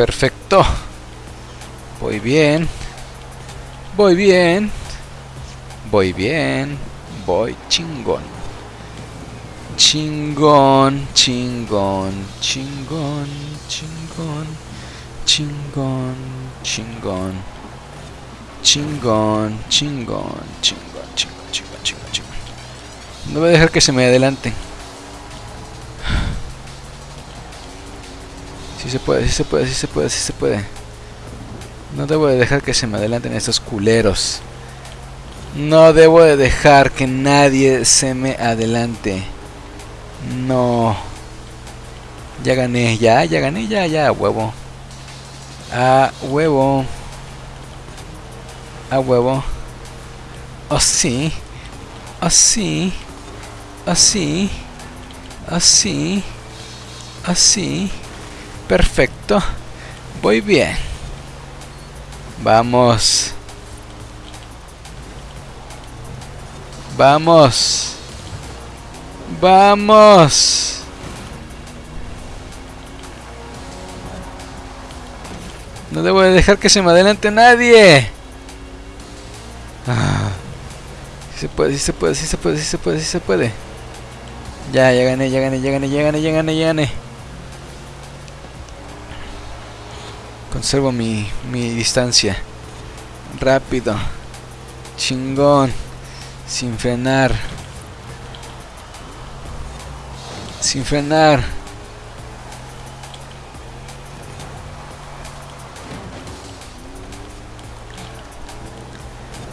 Perfecto. Voy bien. Voy bien. Voy bien. Voy chingón. Chingón, chingón, chingón, chingón, chingón, chingón. Chingón, chingón, chingón, chingón, chingón, chingón. No voy a dejar que se me adelante. Si se puede, si se puede, si se puede, si se puede. No debo de dejar que se me adelanten estos culeros. No debo de dejar que nadie se me adelante. No. Ya gané, ya, ya gané, ya, ya, a huevo. A huevo. A huevo. Así. Así. Así. Así. Así. Perfecto. Voy bien. Vamos. Vamos. Vamos. No debo de dejar que se me adelante nadie. Ah. Se puede, sí se puede, sí se puede, sí se puede, sí se puede. Ya, ya gané, ya gané, ya gané, ya gané, ya gané, ya gané. Conservo mi, mi distancia. Rápido. Chingón. Sin frenar. Sin frenar.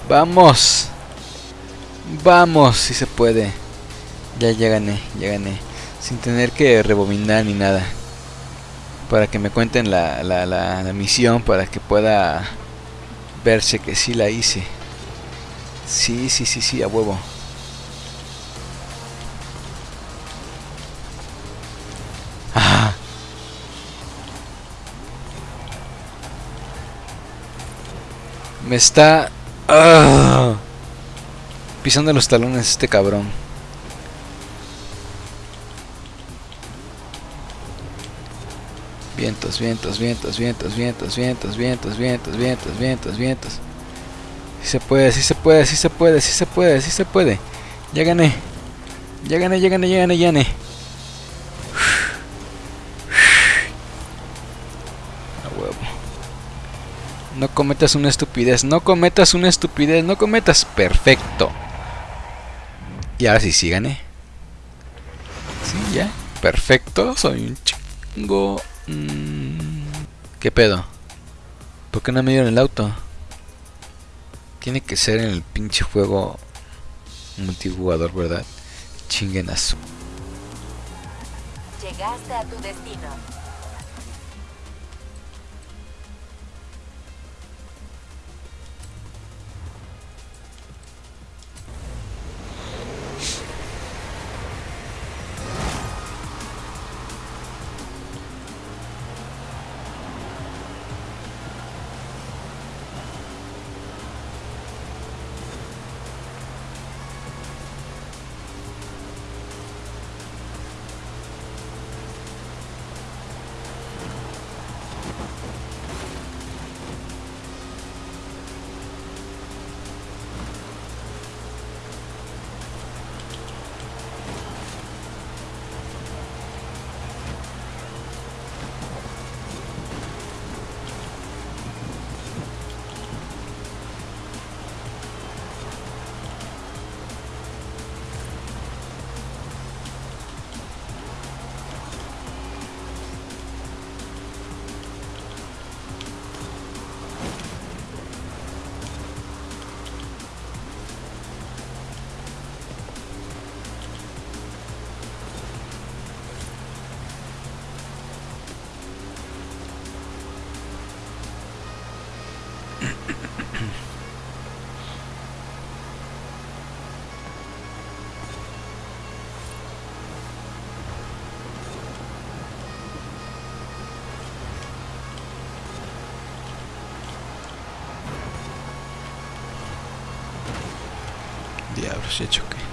Vamos. Vamos, si se puede. Ya, ya gané, ya gané. Sin tener que rebobinar ni nada. Para que me cuenten la, la, la, la misión, para que pueda verse que sí la hice. Sí, sí, sí, sí, a huevo. Me está ah, pisando los talones este cabrón. Vientos, vientos, vientos, vientos, vientos, vientos, vientos, vientos, vientos, vientos, vientos. Si se puede, si se puede, si se puede, si se puede, si se puede. Ya gané. Ya gané, ya gané, ya gané, ya gané. No cometas una estupidez, no cometas una estupidez, no cometas. Perfecto. Y ahora sí, sí gané. Sí, ya. Perfecto, soy un chingo. Mm, ¿Qué pedo? ¿Por qué no me dieron el auto? Tiene que ser en el pinche juego multijugador, ¿verdad? Chinguen a su. Llegaste a tu destino. diablos he hecho que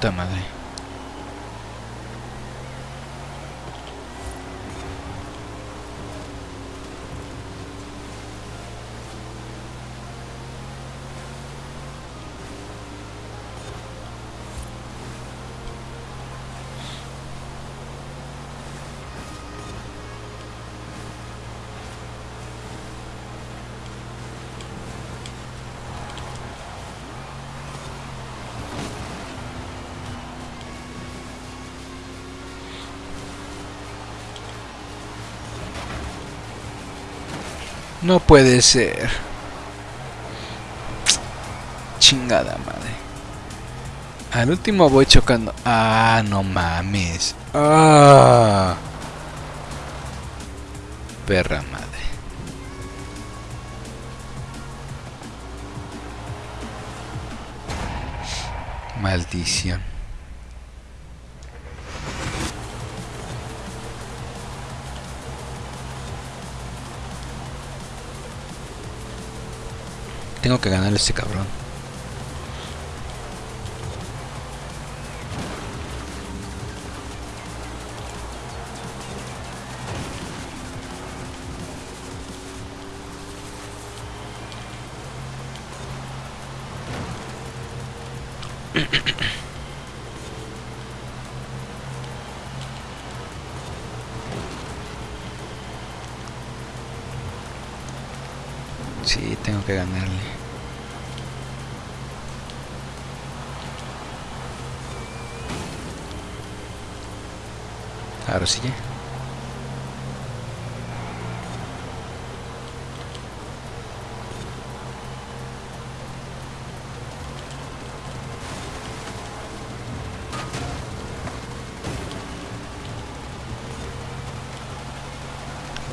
puta madre. No puede ser. Chingada madre. Al último voy chocando. Ah, no mames. Ah. Perra madre. Maldición. Tengo que ganarle a este cabrón. Sí, tengo que ganarle. Ahora sí ya.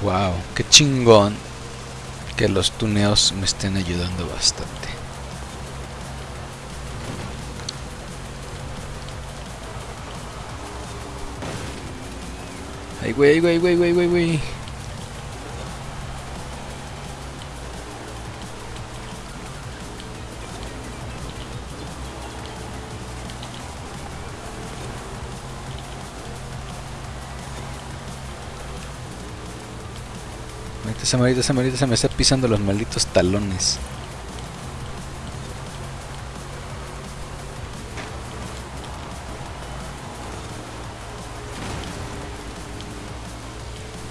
Wow, qué chingón que los tuneos me estén ayudando bastante. Ay, güey, güey, güey, güey, güey, güey. Esa esa se me está pisando los malditos talones.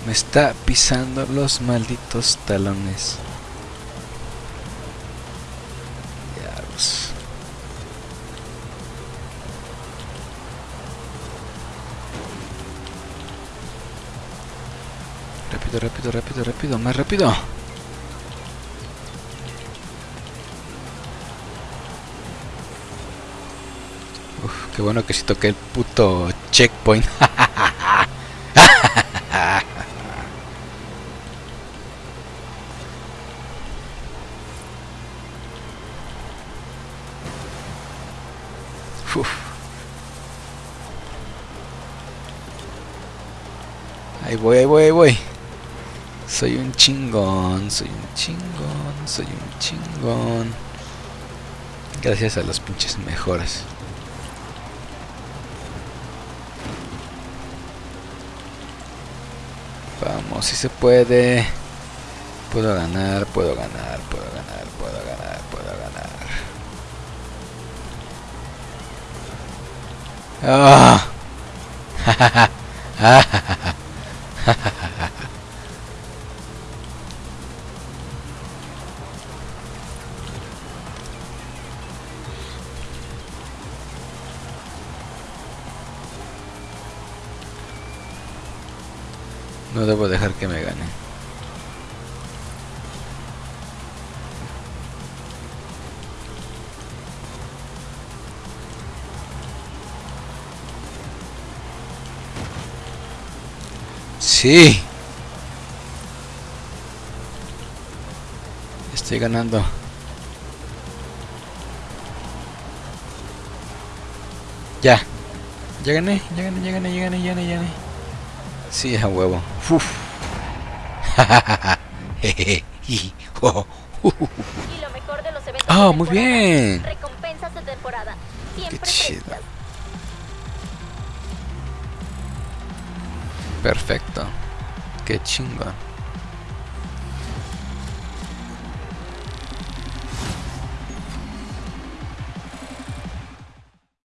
Me está pisando los malditos talones. Rápido, rápido, rápido, más rápido. Uf, qué bueno que si toqué el puto checkpoint. Uf. Ahí voy, ahí voy, ahí voy. Soy un chingón, soy un chingón, soy un chingón. Gracias a los pinches mejoras. Vamos, si se puede. Puedo ganar, puedo ganar, puedo ganar, puedo ganar, puedo ganar. ¡Ah! No debo dejar que me gane. Sí. Estoy ganando. Ya. Ya gané, ya gané, ya gané, ya gané, ya gané. Sí, a huevo. Uf. Ah, oh, muy bien. Recompensas de temporada. Siempre Qué chido. Perfecto. Qué chinga.